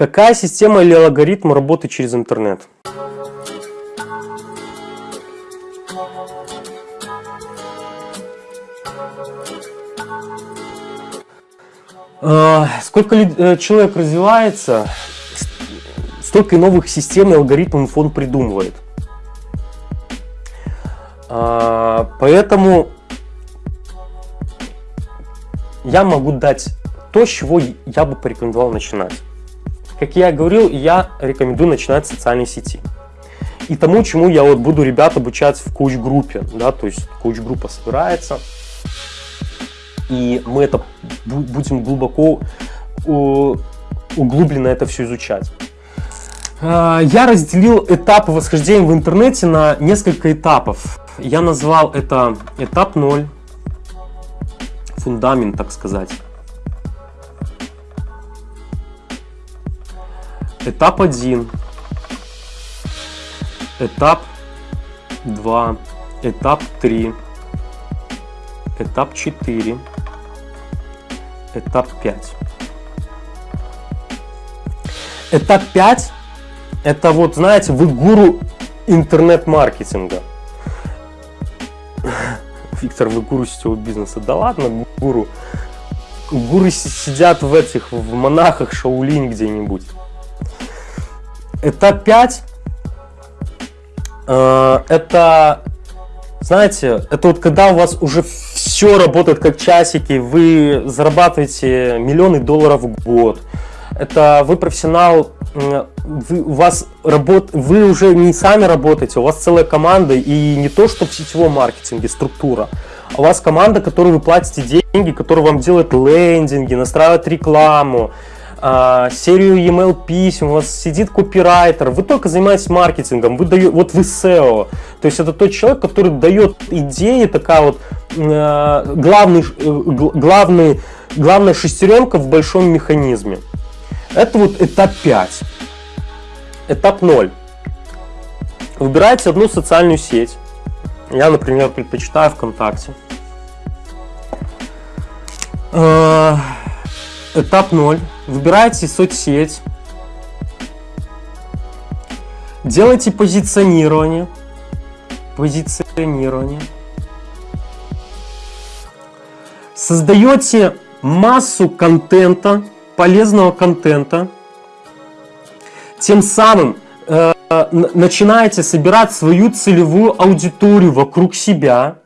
Какая система или алгоритм работы через интернет? А, сколько э, человек развивается, столько и новых систем и алгоритмов он придумывает. А, поэтому я могу дать то, с чего я бы порекомендовал начинать. Как я говорил, я рекомендую начинать с социальной сети. И тому, чему я вот буду ребят обучать в коуч-группе. Да, то есть коуч-группа собирается, и мы это будем глубоко углубленно это все изучать. А, я разделил этапы восхождения в интернете на несколько этапов. Я назвал это этап 0, фундамент, так сказать. Этап 1, этап 2, этап 3, этап 4, этап 5. Этап 5 это вот, знаете, вы гуру интернет-маркетинга. Виктор, вы гуру сетевого бизнеса. Да ладно, гуру. Гуры сидят в этих, в монахах Шаулинь где-нибудь. Этап 5 э, это, знаете, это вот когда у вас уже все работает как часики, вы зарабатываете миллионы долларов в год. Это вы профессионал, вы, у вас работ, вы уже не сами работаете, у вас целая команда, и не то, что в сетевом маркетинге структура, а у вас команда, которой вы платите деньги, которая вам делает лендинги, настраивает рекламу, а, серию email писем, у вас сидит копирайтер, вы только занимаетесь маркетингом, вы даете, вот вы SEO, то есть это тот человек, который дает идеи, такая вот э, главный, э, главный, главная шестеренка в большом механизме. Это вот этап 5. Этап 0. Выбирайте одну социальную сеть. Я, например, предпочитаю ВКонтакте. Э, этап 0. Выбирайте соцсеть. Делайте позиционирование. Позиционирование. Создаете массу контента, полезного контента. Тем самым э, начинаете собирать свою целевую аудиторию вокруг себя.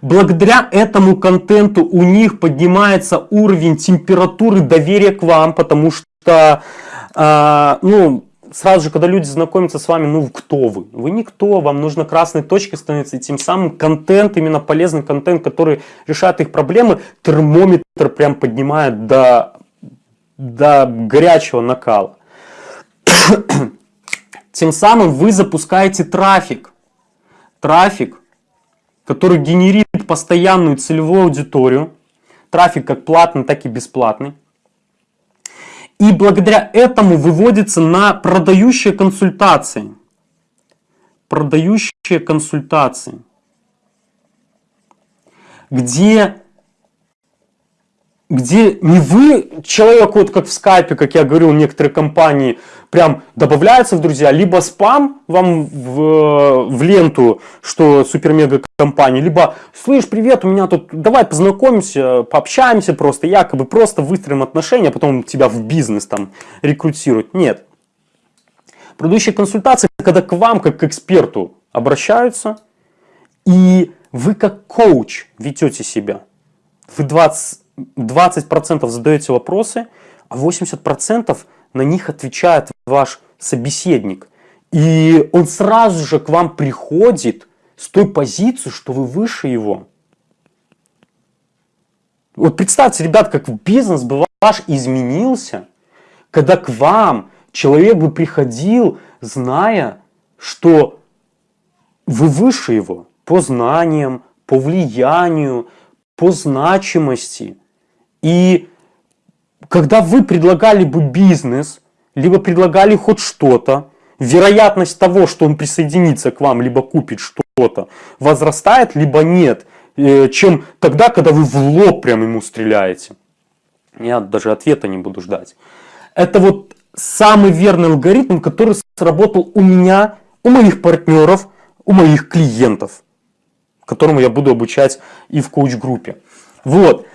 Благодаря этому контенту у них поднимается уровень температуры доверия к вам, потому что, э, ну, сразу же, когда люди знакомятся с вами, ну, кто вы? Вы никто, вам нужно красной точкой становиться, и тем самым контент, именно полезный контент, который решает их проблемы, термометр прям поднимает до, до горячего накала. Тем самым вы запускаете трафик. Трафик, который генерит постоянную целевую аудиторию. Трафик как платный, так и бесплатный. И благодаря этому выводится на продающие консультации. Продающие консультации. Где где не вы, человек, вот как в скайпе, как я говорил, некоторые компании прям добавляются в друзья, либо спам вам в, в ленту, что супер-мега компания, либо, слышь, привет, у меня тут, давай познакомимся, пообщаемся просто, якобы просто выстроим отношения, а потом тебя в бизнес там рекрутируют. Нет. Предыдущие консультации, когда к вам, как к эксперту, обращаются, и вы как коуч ведете себя. Вы 20 20% задаете вопросы, а 80% на них отвечает ваш собеседник. И он сразу же к вам приходит с той позиции, что вы выше его. Вот представьте, ребят, как бизнес бы ваш изменился, когда к вам человек бы приходил, зная, что вы выше его по знаниям, по влиянию, по значимости – и когда вы предлагали бы бизнес, либо предлагали хоть что-то, вероятность того, что он присоединится к вам, либо купит что-то, возрастает, либо нет, э, чем тогда, когда вы в лоб прям ему стреляете. Я даже ответа не буду ждать. Это вот самый верный алгоритм, который сработал у меня, у моих партнеров, у моих клиентов, которому я буду обучать и в коуч-группе. Вот.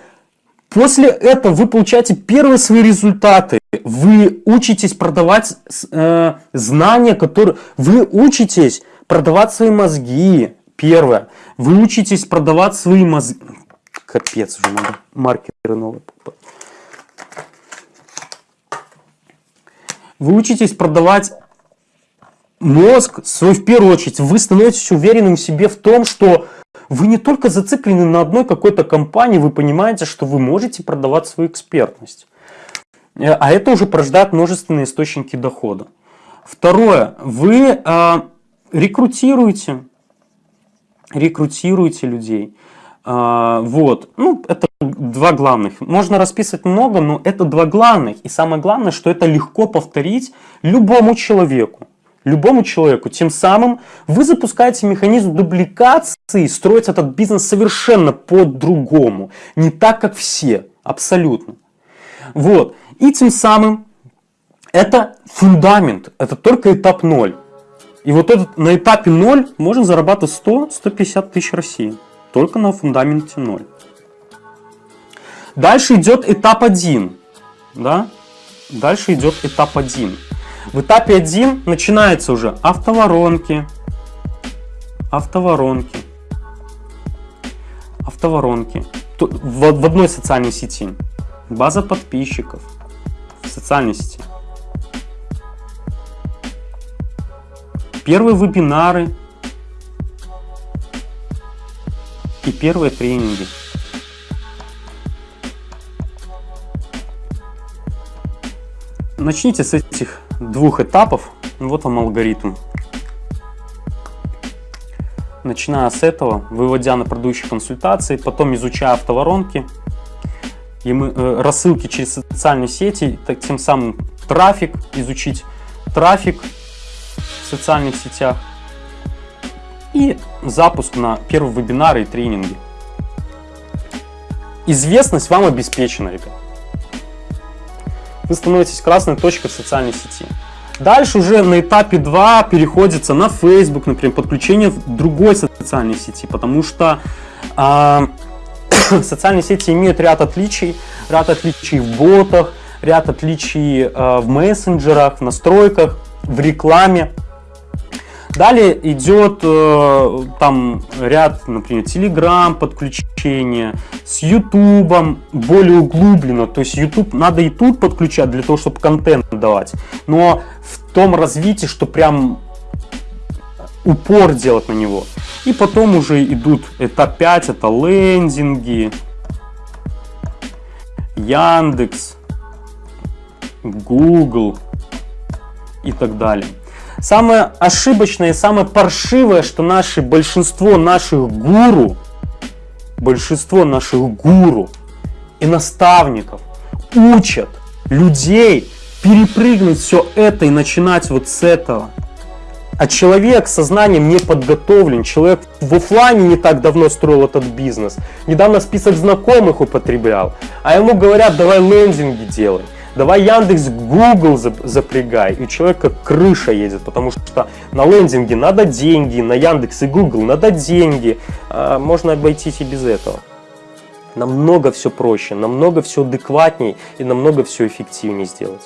После этого вы получаете первые свои результаты. Вы учитесь продавать э, знания, которые... Вы учитесь продавать свои мозги. Первое. Вы учитесь продавать свои мозги. Капец, уже надо маркеры новые покупать. Вы учитесь продавать мозг свой в первую очередь. Вы становитесь уверенным в себе в том, что вы не только зациклены на одной какой-то компании, вы понимаете, что вы можете продавать свою экспертность. Э, а это уже порождает множественные источники дохода. Второе. Вы э, рекрутируете, рекрутируете людей. Э, вот. Ну, это два главных. Можно расписывать много, но это два главных. И самое главное, что это легко повторить любому человеку любому человеку. Тем самым вы запускаете механизм дубликации, строить этот бизнес совершенно по-другому. Не так, как все. Абсолютно. Вот. И тем самым это фундамент. Это только этап 0. И вот этот, на этапе 0 можно зарабатывать 100-150 тысяч России. Только на фундаменте 0. Дальше идет этап 1. Да? Дальше идет этап 1. В этапе 1 начинается уже автоворонки, автоворонки, автоворонки. В, одной социальной сети. База подписчиков в социальной сети. Первые вебинары и первые тренинги. Начните с двух этапов. Вот вам алгоритм. Начиная с этого, выводя на продающие консультации, потом изучая автоворонки, и мы, э, рассылки через социальные сети, так, тем самым трафик, изучить трафик в социальных сетях и запуск на первые вебинары и тренинги. Известность вам обеспечена, ребят вы становитесь красной точкой в социальной сети. Дальше уже на этапе 2 переходится на Facebook, например, подключение в другой социальной сети, потому что э, социальные сети имеют ряд отличий, ряд отличий в ботах, ряд отличий э, в мессенджерах, в настройках, в рекламе. Далее идет э, там ряд, например, Telegram подключение, с YouTube более углубленно. То есть YouTube надо и тут подключать для того, чтобы контент давать. Но в том развитии, что прям упор делать на него. И потом уже идут этап 5, это лендинги, Яндекс, Google и так далее. Самое ошибочное и самое паршивое, что наши, большинство наших гуру, большинство наших гуру и наставников учат людей перепрыгнуть все это и начинать вот с этого. А человек со знанием не подготовлен, человек в офлайне не так давно строил этот бизнес, недавно список знакомых употреблял, а ему говорят, давай лендинги делай. Давай Яндекс, Google запрягай, и у человека крыша едет, потому что на лендинге надо деньги, на Яндекс и Google надо деньги. А можно обойтись и без этого. Намного все проще, намного все адекватнее и намного все эффективнее сделать.